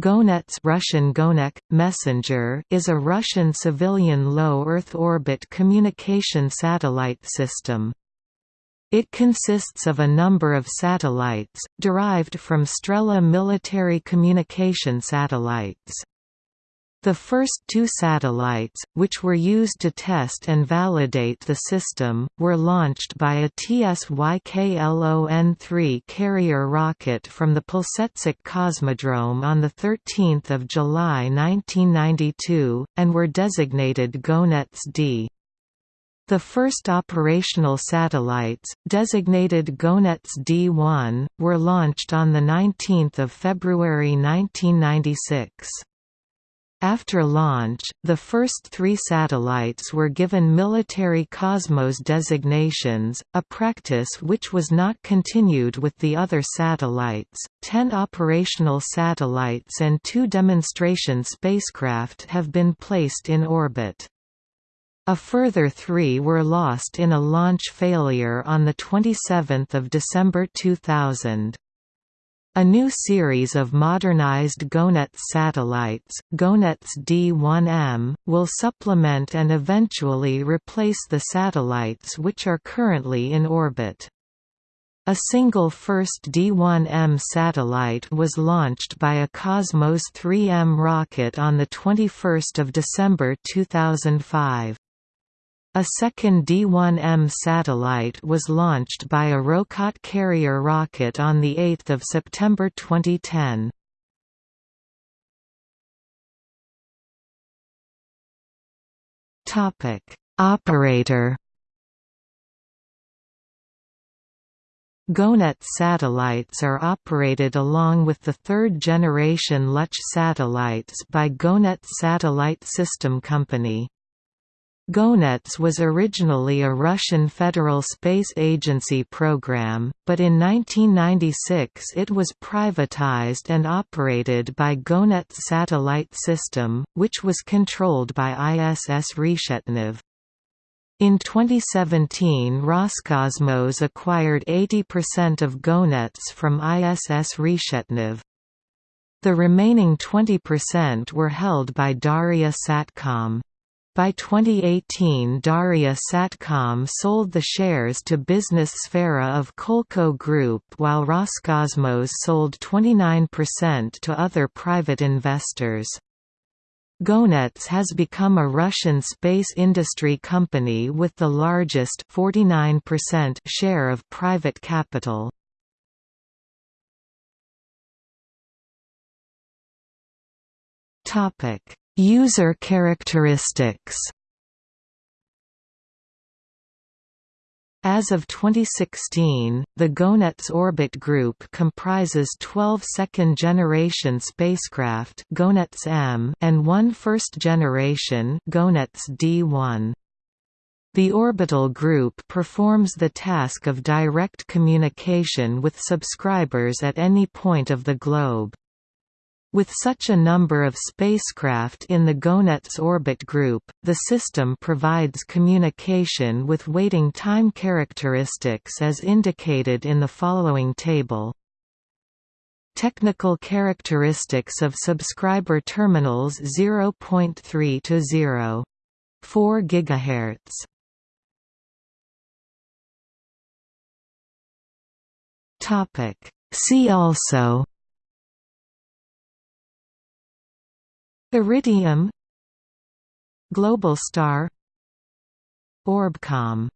GONETS Russian Gonek, Messenger is a Russian civilian low Earth orbit communication satellite system. It consists of a number of satellites, derived from Strela military communication satellites. The first two satellites, which were used to test and validate the system, were launched by a TSYKLON-3 carrier rocket from the Plesetsk Cosmodrome on 13 July 1992, and were designated GONETS-D. The first operational satellites, designated GONETS D1, were launched on 19 February 1996. After launch, the first three satellites were given military Cosmos designations, a practice which was not continued with the other satellites. Ten operational satellites and two demonstration spacecraft have been placed in orbit. A further three were lost in a launch failure on 27 December 2000. A new series of modernized GONETS satellites, GONETS D1M, will supplement and eventually replace the satellites which are currently in orbit. A single first D1M satellite was launched by a Cosmos 3M rocket on 21 December 2005. A second D-1M satellite was launched by a Rokot carrier rocket on 8 September 2010. Operator GONET satellites are operated along with the third-generation Luch satellites by GONET Satellite System Company. GONETS was originally a Russian Federal Space Agency program, but in 1996 it was privatized and operated by GONETS Satellite System, which was controlled by ISS Reshetnev. In 2017 Roscosmos acquired 80% of GONETS from ISS Reshetnev. The remaining 20% were held by Dauria Satcom. By 2018 Dauria Satcom sold the shares to Business Sfera of Kolko Group while Roscosmos sold 29% to other private investors. GONETS has become a Russian space industry company with the largest 49% share of private capital. Topic User characteristics As of 2016, the GONETS orbit group comprises 12 second-generation spacecraft GONETS M and one first-generation GONETS D1. The orbital group performs the task of direct communication with subscribers at any point of the globe. With such a number of spacecraft in the GONETS orbit group, the system provides communication with waiting time characteristics as indicated in the following table. Technical characteristics of subscriber terminals 0.3 to 0. 4 GHz. Topic. See also Iridium Globalstar Orbcomm